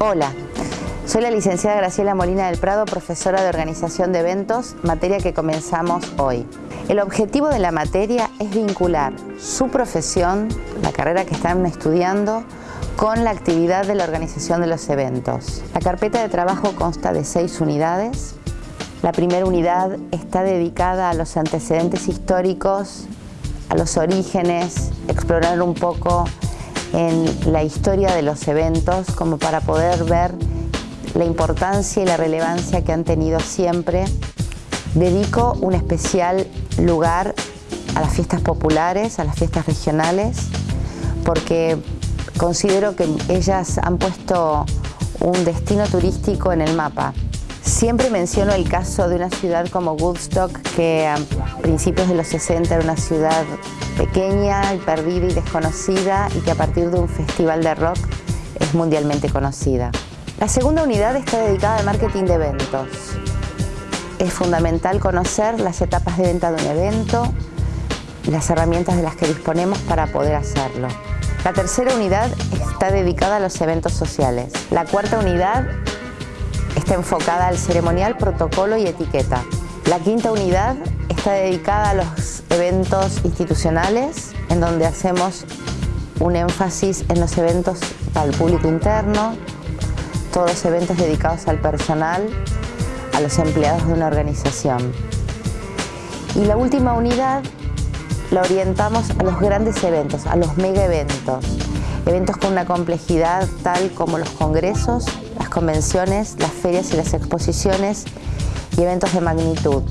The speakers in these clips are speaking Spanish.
Hola, soy la licenciada Graciela Molina del Prado, profesora de Organización de Eventos, materia que comenzamos hoy. El objetivo de la materia es vincular su profesión, la carrera que están estudiando, con la actividad de la organización de los eventos. La carpeta de trabajo consta de seis unidades. La primera unidad está dedicada a los antecedentes históricos, a los orígenes, explorar un poco en la historia de los eventos como para poder ver la importancia y la relevancia que han tenido siempre. Dedico un especial lugar a las fiestas populares, a las fiestas regionales, porque considero que ellas han puesto un destino turístico en el mapa. Siempre menciono el caso de una ciudad como Woodstock, que a principios de los 60 era una ciudad pequeña perdida y desconocida y que a partir de un festival de rock es mundialmente conocida. La segunda unidad está dedicada al marketing de eventos. Es fundamental conocer las etapas de venta de un evento, las herramientas de las que disponemos para poder hacerlo. La tercera unidad está dedicada a los eventos sociales. La cuarta unidad está enfocada al ceremonial, protocolo y etiqueta. La quinta unidad está dedicada a los eventos institucionales, en donde hacemos un énfasis en los eventos para público interno, todos los eventos dedicados al personal, a los empleados de una organización. Y la última unidad la orientamos a los grandes eventos, a los mega eventos, eventos con una complejidad tal como los congresos, convenciones, las ferias y las exposiciones y eventos de magnitud.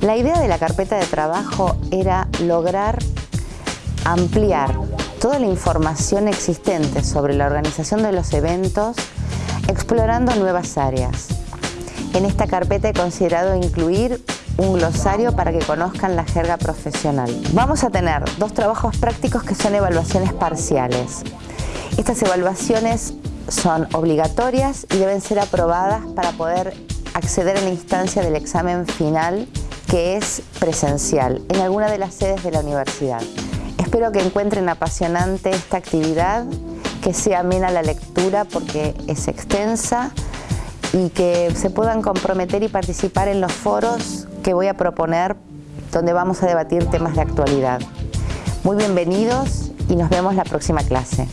La idea de la carpeta de trabajo era lograr ampliar toda la información existente sobre la organización de los eventos explorando nuevas áreas. En esta carpeta he considerado incluir un glosario para que conozcan la jerga profesional. Vamos a tener dos trabajos prácticos que son evaluaciones parciales. Estas evaluaciones son obligatorias y deben ser aprobadas para poder acceder a la instancia del examen final que es presencial en alguna de las sedes de la universidad. Espero que encuentren apasionante esta actividad, que sea amena la lectura porque es extensa y que se puedan comprometer y participar en los foros que voy a proponer donde vamos a debatir temas de actualidad. Muy bienvenidos y nos vemos la próxima clase.